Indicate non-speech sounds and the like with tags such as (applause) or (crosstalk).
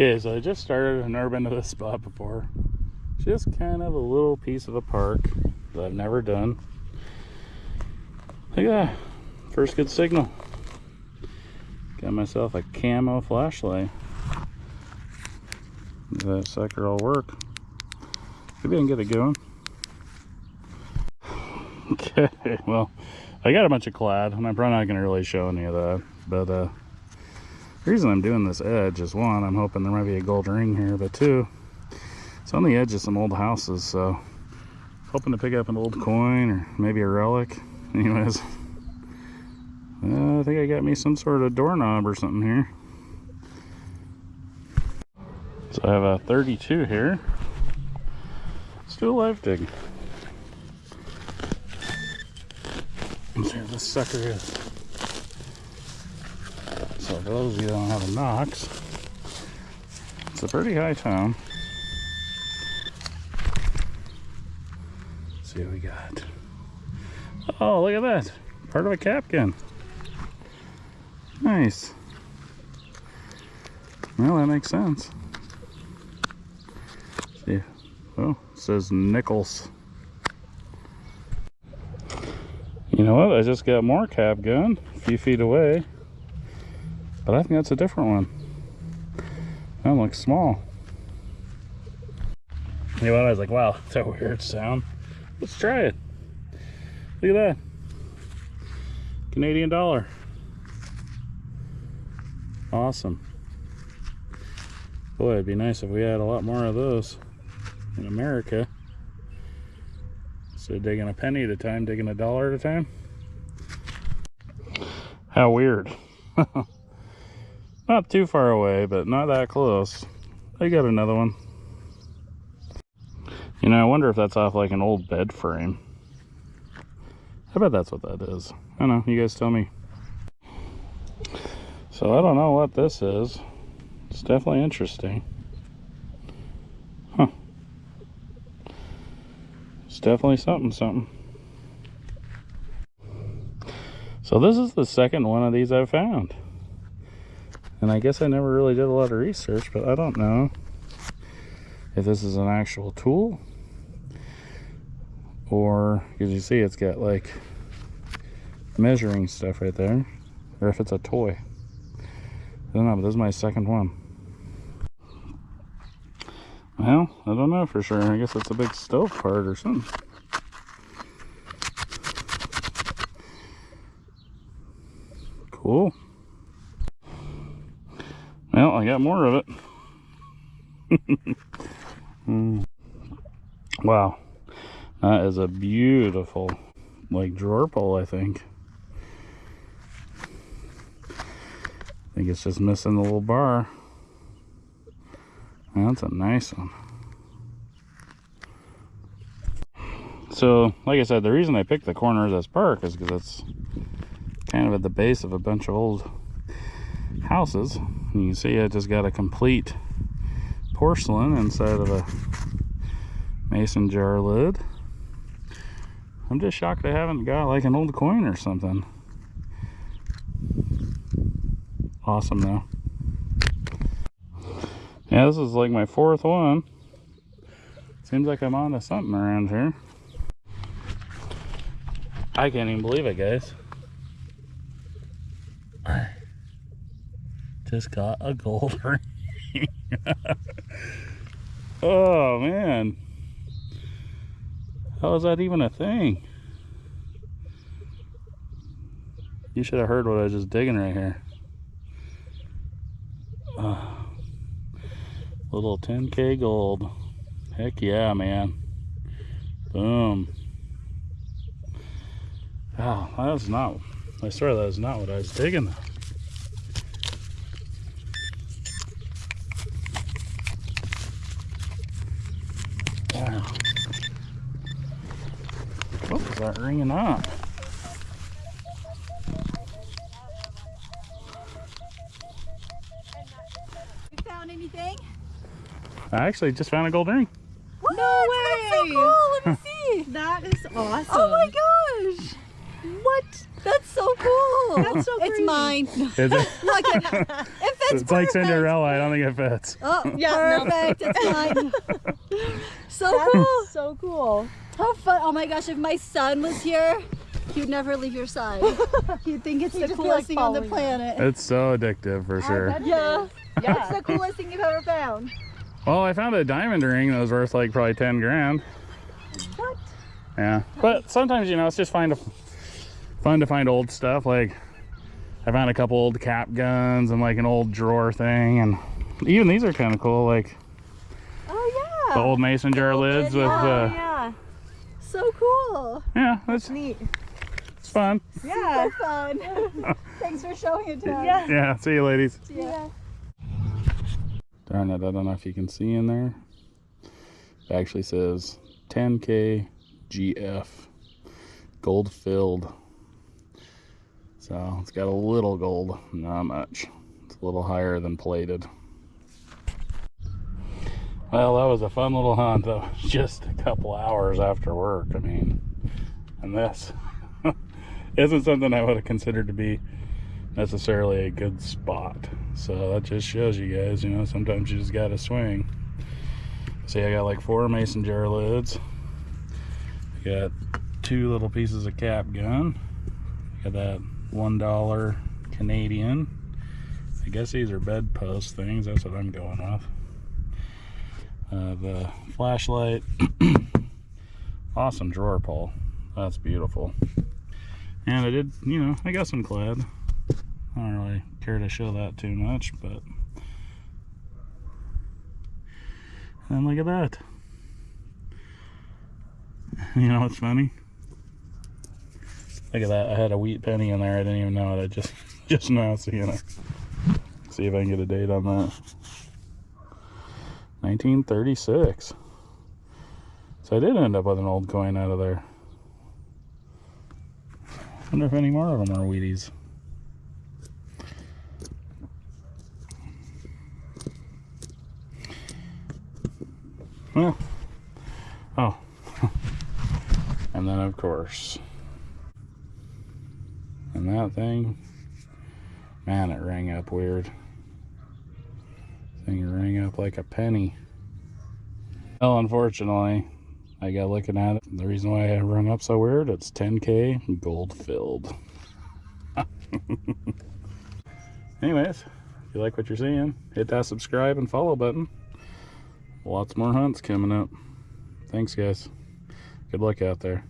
Okay, so I just started. I've never been to this spot before. Just kind of a little piece of a park that I've never done. Look at that. First good signal. Got myself a camo flashlight. That sucker will work. Maybe I can get it going. (laughs) Okay, well, I got a bunch of clad, and I'm probably not going to really show any of that. But uh, the reason I'm doing this edge is one, I'm hoping there might be a gold ring here, but two, it's on the edge of some old houses, so hoping to pick up an old coin or maybe a relic. (laughs) Anyways, uh, I think I got me some sort of doorknob or something here. So I have a 32 here. Let's do a live dig. Let's see this sucker is. For those of you that don't have a Nox, it's a pretty high tone. Let's see what we got. Oh, look at that. Part of a cap gun. Nice. Well, that makes sense. See, oh, says Nichols. You know what? I just got more cap gun a few feet away. But I think that's a different one. That looks small. What? I was like, wow, (laughs) that's a weird sound. Let's try it. Look at that. Canadian dollar. Awesome. Boy, it'd be nice if we had a lot more of those in America. So digging a penny at a time, digging a dollar at a time. How weird. (laughs) not too far away, but not that close. I got another one. You know, I wonder if that's off like an old bed frame. I bet that's what that is. I don't know, you guys tell me. So I don't know what this is. It's definitely interesting. Huh. It's definitely something, something. So this is the second one of these I've found. And I guess I never really did a lot of research, but I don't know if this is an actual tool or, as you see, it's got like measuring stuff right there, or if it's a toy. I don't know, but this is my second one. Well, I don't know for sure. I guess it's a big stove part or something. Cool. I got more of it. mm. (laughs) Wow. That is a beautiful, like, drawer pull, I think. I think it's just missing the little bar. That's a nice one. So, like I said, the reason I picked the corner of this park is because it's kind of at the base of a bunch of old houses. And you can see I just got a complete porcelain inside of a mason jar lid. I'm just shocked I haven't got like an old coin or something. Awesome though. Yeah, this is like my fourth one. Seems like I'm on to something around here. I can't even believe it, guys. Just got a gold (laughs) ring. oh, man. How is that even a thing? You should have heard what I was just digging right here. Uh, little 10k gold. Heck yeah, man. Boom. Wow, that was not, I swear that was not what I was digging. Wow. What was that ringing on? You found anything? I actually just found a gold ring. What? No That's so cool. Let me see. That is awesome. Oh my gosh. What? That's so cool. That's so It's mine. (laughs) Is it? (laughs) Look at In fact, It's, it's like. Cinderella. I don't think it fits. Oh, Yeah, no. perfect. It's fine. (laughs) so That cool. so cool. How fun. Oh my gosh, if my son was here, he'd never leave your side. (laughs) He'd think it's He'd the coolest like, thing on the following planet. It's so addictive for sure. Yeah. It's Yeah. the coolest thing you've ever found. Well, I found a diamond ring that was worth like probably 10 grand. What? Yeah. But sometimes, you know, it's just fun to, fun to find old stuff. Like, I found a couple old cap guns and like an old drawer thing. And even these are kind of cool. Like Oh yeah. the old mason jar lids lid, with, yeah. Oh, uh, yeah. So cool. yeah, that's Neat. it's fun. Yeah. So fun. (laughs) Thanks for showing it to us. Yeah. Yeah. See you, ladies. Yeah. Darn it, I don't know if you can see in there. It actually says 10K GF gold filled. So it's got a little gold, not much. It's a little higher than plated. Well, that was a fun little hunt. That was (laughs) just a couple hours after work. I mean, and this (laughs) isn't something I would have considered to be necessarily a good spot. So that just shows you guys, you know, sometimes you just gotta swing. See, I got like four mason jar lids. I got two little pieces of cap gun. Got that one dollar Canadian. I guess these are bedpost things. That's what I'm going with. Uh, the flashlight. (coughs) awesome drawer pull. That's beautiful. And I did, you know, I got some clad. I don't really care to show that too much, but and look at that. (laughs) You know what's funny? Look at that. I had a wheat penny in there. I didn't even know it. I just (laughs) just now seeing it. See if I can get a date on that. 1936. So I did end up with an old coin out of there. Wonder if any more of them are Wheaties. Well, oh, (laughs) and then of course, and that thing, man, it rang up weird. Thing rang up like a penny. Well, unfortunately, I got looking at it. The reason why it run up so weird, it's 10k gold filled. (laughs) Anyways, if you like what you're seeing, hit that subscribe and follow button. Lots more hunts coming up. Thanks, guys. Good luck out there.